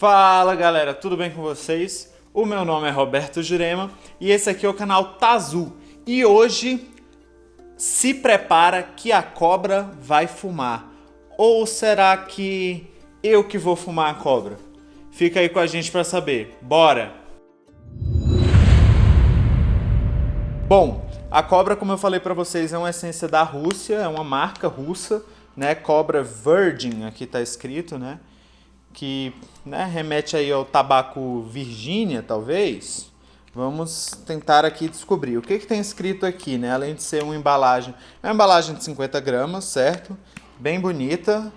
Fala galera, tudo bem com vocês? O meu nome é Roberto Jurema e esse aqui é o canal Tazu. E hoje se prepara que a cobra vai fumar. Ou será que eu que vou fumar a cobra? Fica aí com a gente para saber. Bora! Bom, a cobra, como eu falei para vocês, é uma essência da Rússia, é uma marca russa, né? Cobra Virgin, aqui está escrito, né? Que né, remete aí ao tabaco Virgínia, talvez. Vamos tentar aqui descobrir. O que, que tem escrito aqui, né? Além de ser uma embalagem. É uma embalagem de 50 gramas, certo? Bem bonita.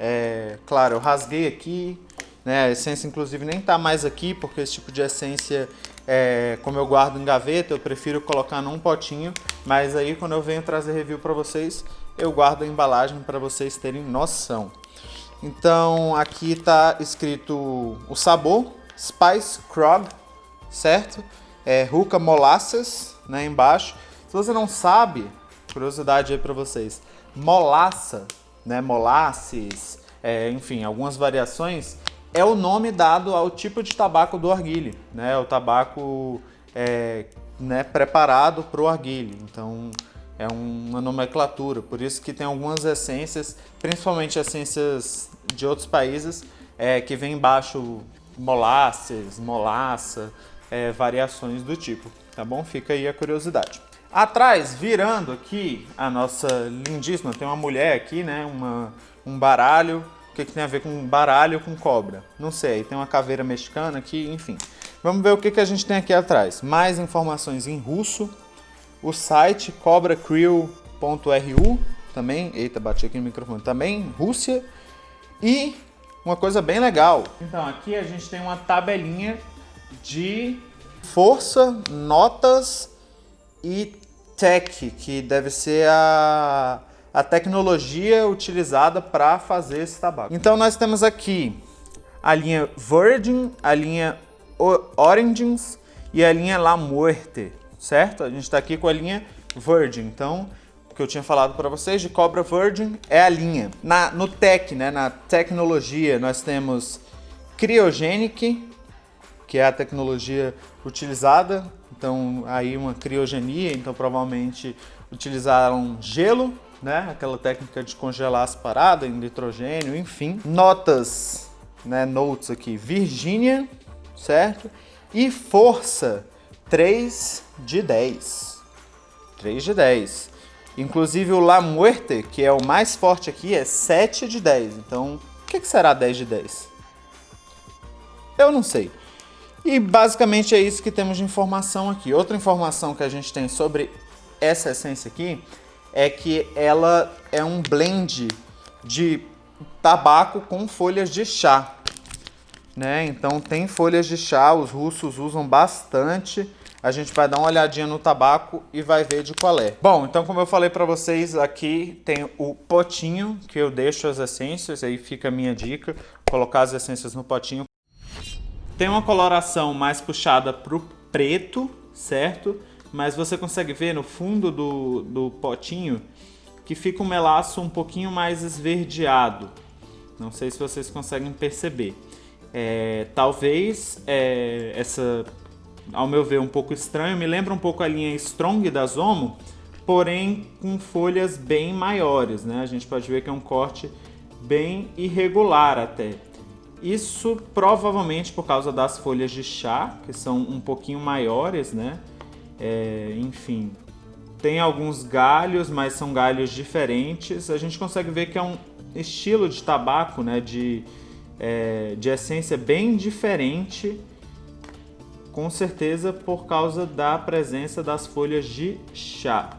É, claro, eu rasguei aqui. Né? A essência, inclusive, nem está mais aqui, porque esse tipo de essência, é, como eu guardo em gaveta, eu prefiro colocar num potinho. Mas aí, quando eu venho trazer review para vocês, eu guardo a embalagem para vocês terem noção. Então, aqui está escrito o sabor, Spice Krog, certo? É Ruka Molasses, né, embaixo. Se você não sabe, curiosidade aí para vocês, molaça, né, molasses, é, enfim, algumas variações, é o nome dado ao tipo de tabaco do arguile, né, o tabaco é, né, preparado para o arguile. Então, é uma nomenclatura, por isso que tem algumas essências, principalmente essências de outros países, é, que vem embaixo molasses, molaça, é, variações do tipo, tá bom? Fica aí a curiosidade. Atrás, virando aqui, a nossa lindíssima, tem uma mulher aqui, né, uma, um baralho, o que, que tem a ver com baralho com cobra? Não sei, tem uma caveira mexicana aqui, enfim. Vamos ver o que, que a gente tem aqui atrás. Mais informações em russo, o site cobracrew.ru, também, eita, bati aqui no microfone, também Rússia, e uma coisa bem legal. Então, aqui a gente tem uma tabelinha de força, notas e tech, que deve ser a, a tecnologia utilizada para fazer esse tabaco. Então nós temos aqui a linha Virgin, a linha Origins e a linha La Muerte, certo? A gente está aqui com a linha Virgin, então que eu tinha falado para vocês de Cobra Virgin é a linha. Na, no tech, né, na tecnologia, nós temos Cryogenic, que é a tecnologia utilizada. Então, aí uma criogenia, então provavelmente utilizaram gelo, né? Aquela técnica de congelar as paradas em nitrogênio, enfim. Notas, né? Notes aqui, Virgínia, certo? E força, 3 de 10. 3 de 10. Inclusive o La Muerte, que é o mais forte aqui, é 7 de 10. Então, o que, será 10 de 10? Eu não sei. E basicamente é isso que temos de informação aqui. Outra informação que a gente tem sobre essa essência aqui é que ela é um blend de tabaco com folhas de chá. Né? Então tem folhas de chá, os russos usam bastante. A gente vai dar uma olhadinha no tabaco e vai ver de qual é. Bom, então como eu falei para vocês, aqui tem o potinho que eu deixo as essências, aí fica a minha dica, colocar as essências no potinho tem uma coloração mais puxada para o preto, certo? Mas você consegue ver no fundo do, do potinho que fica um melaço um pouquinho mais esverdeado. Não sei se vocês conseguem perceber. É, talvez é, essa, ao meu ver, um pouco estranho, me lembra um pouco a linha Strong da Zomo, porém com folhas bem maiores, né? A gente pode ver que é um corte bem irregular até. Isso provavelmente por causa das folhas de chá, que são um pouquinho maiores, né? É, enfim, tem alguns galhos, mas são galhos diferentes. A gente consegue ver que é um estilo de tabaco, né? De, é, de essência bem diferente, com certeza por causa da presença das folhas de chá.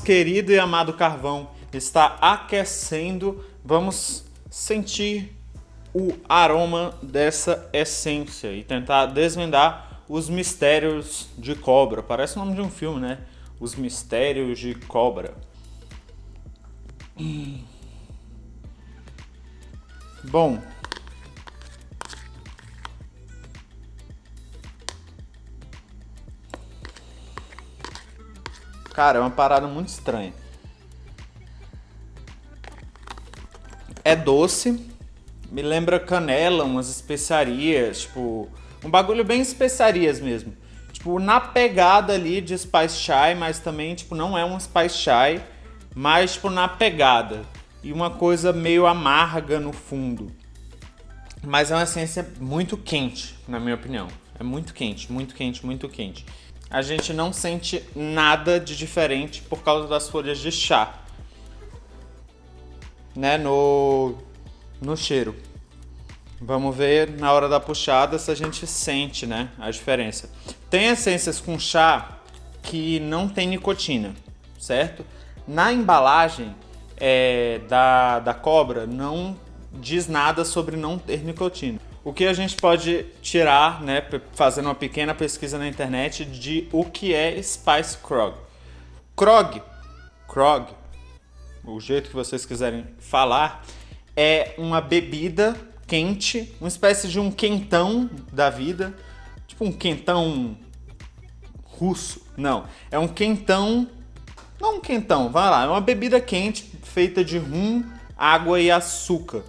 Querido e amado carvão está aquecendo, vamos sentir o aroma dessa essência e tentar desvendar os mistérios de cobra. Parece o nome de um filme, né? Os mistérios de cobra. Bom, Cara, é uma parada muito estranha. É doce, me lembra canela, umas especiarias, tipo, um bagulho bem especiarias mesmo. Tipo, na pegada ali de Spice Chai, mas também, tipo, não é um Spice Chai, mas, tipo, na pegada. E uma coisa meio amarga no fundo. Mas é uma essência muito quente, na minha opinião. É muito quente, muito quente, muito quente a gente não sente nada de diferente por causa das folhas de chá, né, no, no cheiro. Vamos ver na hora da puxada se a gente sente, né, a diferença. Tem essências com chá que não tem nicotina, certo? Na embalagem é, da, da cobra não diz nada sobre não ter nicotina. O que a gente pode tirar, né, fazendo uma pequena pesquisa na internet de o que é Spice Krog. Krog, Krog, o jeito que vocês quiserem falar, é uma bebida quente, uma espécie de um quentão da vida, tipo um quentão russo. Não, é um quentão, não um quentão, vai lá, é uma bebida quente feita de rum, água e açúcar.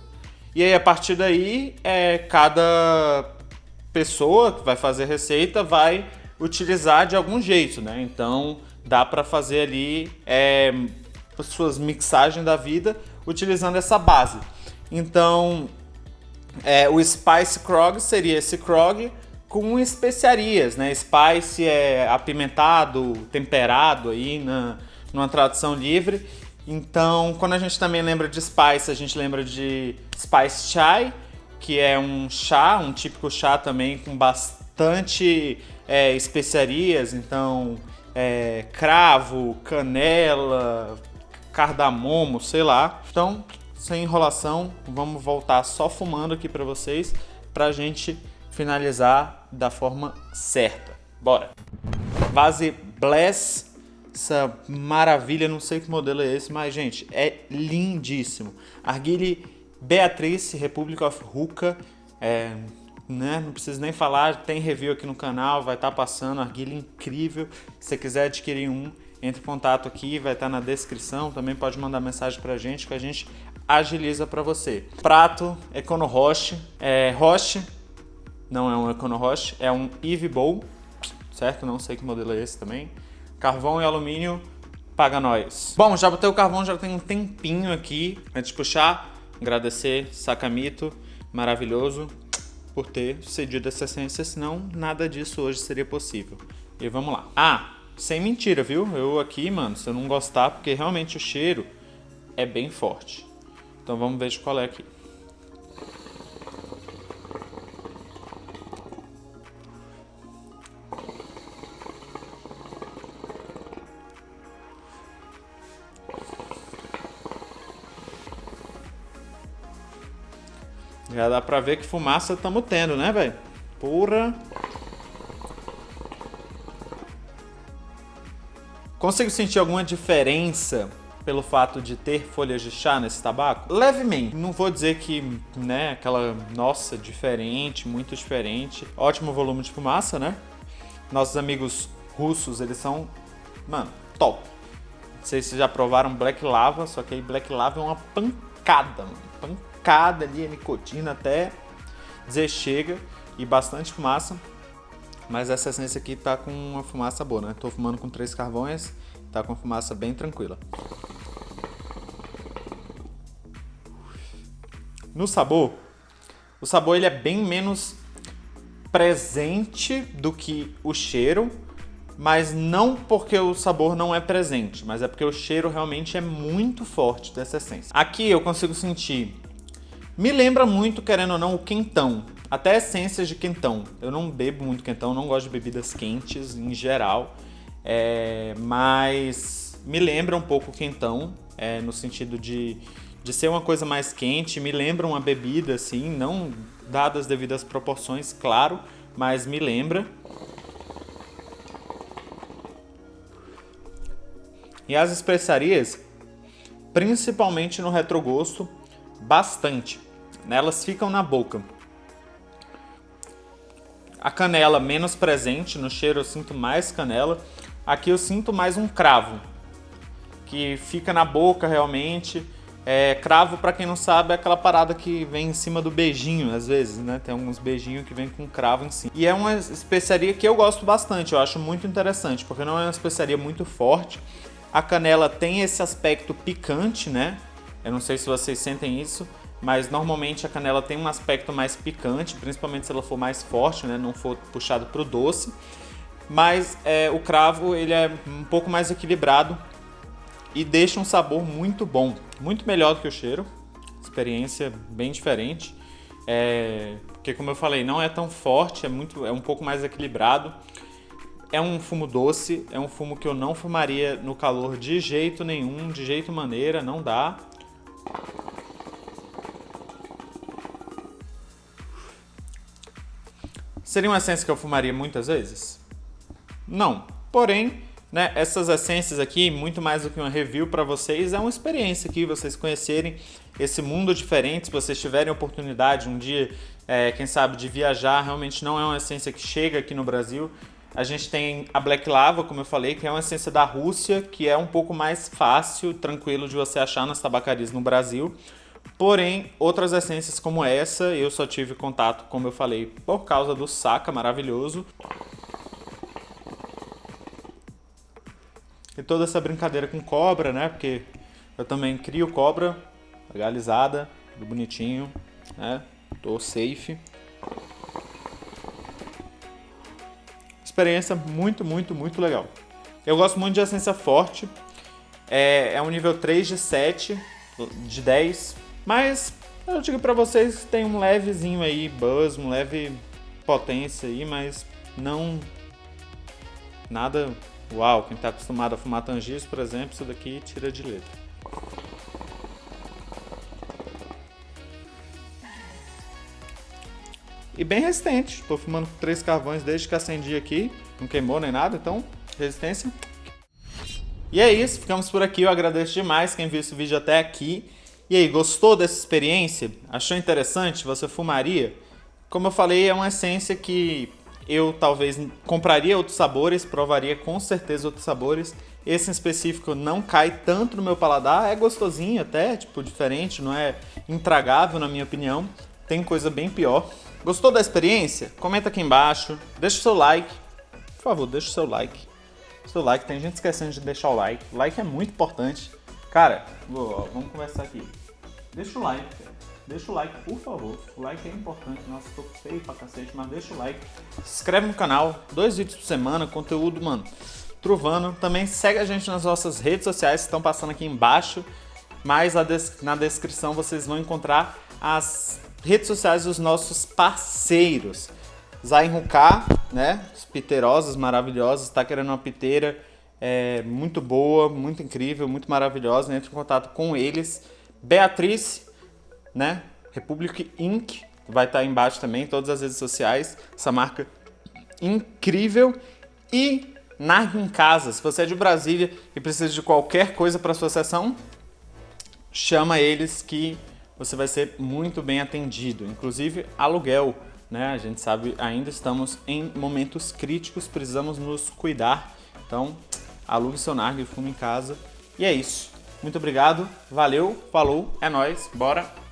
E aí, a partir daí, é, cada pessoa que vai fazer receita vai utilizar de algum jeito, né? Então, dá para fazer ali é, suas mixagens da vida utilizando essa base. Então, é, o Spice Krog seria esse Krog com especiarias, né? Spice é apimentado, temperado aí na, numa tradução livre. Então, quando a gente também lembra de Spice, a gente lembra de Spice Chai, que é um chá, um típico chá também com bastante é, especiarias, então é, cravo, canela, cardamomo, sei lá. Então, sem enrolação, vamos voltar só fumando aqui para vocês, para a gente finalizar da forma certa. Bora! Base Bless essa maravilha, não sei que modelo é esse, mas gente, é lindíssimo. Arguile Beatrice, Republic of Ruka, é, né, não preciso nem falar, tem review aqui no canal, vai estar tá passando, arguile incrível. Se você quiser adquirir um, entre em contato aqui, vai estar tá na descrição, também pode mandar mensagem pra gente que a gente agiliza para você. Prato Econo Roche, é, Roche, não é um Econo Roche, é um Eve Bowl, certo? Não sei que modelo é esse também. Carvão e alumínio, paga nós. Bom, já botei o carvão, já tem um tempinho aqui. Antes de puxar, agradecer Sakamito, maravilhoso, por ter cedido essa essência, senão nada disso hoje seria possível. E vamos lá. Ah, sem mentira, viu? Eu aqui, mano, se eu não gostar, porque realmente o cheiro é bem forte. Então vamos ver de qual é aqui. Já dá pra ver que fumaça estamos tendo, né, velho? Porra. Consigo sentir alguma diferença pelo fato de ter folhas de chá nesse tabaco? Levemente. Não vou dizer que, né, aquela, nossa, diferente, muito diferente. Ótimo volume de fumaça, né? Nossos amigos russos, eles são, mano, top. Não sei se já provaram Black Lava, só que aí Black Lava é uma pancada, mano. Pancada picada ali a nicotina até dizer chega e bastante fumaça. Mas essa essência aqui tá com uma fumaça boa, né? Tô fumando com três carvões, tá com fumaça bem tranquila. No sabor, o sabor ele é bem menos presente do que o cheiro, mas não porque o sabor não é presente, mas é porque o cheiro realmente é muito forte dessa essência. Aqui eu consigo sentir me lembra muito, querendo ou não, o quentão. Até essências de quentão. Eu não bebo muito quentão, não gosto de bebidas quentes em geral. É, mas me lembra um pouco quentão, é, no sentido de, de ser uma coisa mais quente, me lembra uma bebida assim, não dadas as devidas proporções, claro, mas me lembra. E as especiarias, principalmente no retrogosto, bastante. Elas ficam na boca. A canela menos presente, no cheiro eu sinto mais canela. Aqui eu sinto mais um cravo, que fica na boca realmente. É, cravo, para quem não sabe, é aquela parada que vem em cima do beijinho, às vezes, né? Tem alguns beijinhos que vem com cravo em cima. E é uma especiaria que eu gosto bastante, eu acho muito interessante, porque não é uma especiaria muito forte. A canela tem esse aspecto picante, né? Eu não sei se vocês sentem isso, mas normalmente a canela tem um aspecto mais picante, principalmente se ela for mais forte, né? Não for puxado para o doce. Mas é, o cravo ele é um pouco mais equilibrado e deixa um sabor muito bom, muito melhor do que o cheiro, experiência bem diferente, é, porque como eu falei, não é tão forte, é, muito, é um pouco mais equilibrado, é um fumo doce, é um fumo que eu não fumaria no calor de jeito nenhum, de jeito maneira, não dá. Seria uma essência que eu fumaria muitas vezes? Não. Porém, né? Essas essências aqui, muito mais do que uma review para vocês, é uma experiência aqui, vocês conhecerem esse mundo diferente, se vocês tiverem oportunidade um dia, é, quem sabe, de viajar, realmente não é uma essência que chega aqui no Brasil. A gente tem a Black Lava, como eu falei, que é uma essência da Rússia, que é um pouco mais fácil, tranquilo de você achar nas tabacarias no Brasil. Porém, outras essências como essa, eu só tive contato, como eu falei, por causa do Saca maravilhoso. E toda essa brincadeira com cobra, né? Porque eu também crio cobra legalizada, tudo bonitinho, né? Tô safe. Experiência muito, muito, muito legal. Eu gosto muito de essência forte. É, é um nível 3 de 7, de 10. Mas eu digo pra vocês que tem um levezinho aí, buzz, um leve potência aí, mas não nada Uau, quem está acostumado a fumar tangis, por exemplo, isso daqui tira de letra. E bem resistente, estou fumando três carvões desde que acendi aqui, não queimou nem nada, então resistência. E é isso, ficamos por aqui, eu agradeço demais quem viu esse vídeo até aqui. E aí, gostou dessa experiência? Achou interessante? Você fumaria? Como eu falei, é uma essência que eu talvez compraria outros sabores, provaria com certeza outros sabores. Esse em específico não cai tanto no meu paladar, é gostosinho até, tipo, diferente, não é intragável na minha opinião. Tem coisa bem pior. Gostou da experiência? Comenta aqui embaixo, deixa o seu like. Por favor, deixa o seu like. seu like, tem gente esquecendo de deixar o like. O like é muito importante. Cara, vamos conversar aqui. Deixa o like. Deixa o like, por favor. O like é importante. Nossa, tô feio pra cacete, mas deixa o like. Se inscreve no canal. Dois vídeos por semana. Conteúdo, mano, trovando. Também segue a gente nas nossas redes sociais que estão passando aqui embaixo. Mas na descrição vocês vão encontrar as redes sociais dos nossos parceiros. Zain Ruká, né? Os piterosos maravilhosos. Está querendo uma piteira é, muito boa, muito incrível, muito maravilhosa. Entre em contato com eles. Beatriz né? Republic Inc. vai estar embaixo também, todas as redes sociais. Essa marca incrível. E Narg em Casa, se você é de Brasília e precisa de qualquer coisa para sua sessão, chama eles que você vai ser muito bem atendido. Inclusive aluguel, né? A gente sabe, ainda estamos em momentos críticos, precisamos nos cuidar. Então, alugue seu Narg e fume em casa. E é isso. Muito obrigado, valeu, falou, é nóis, bora!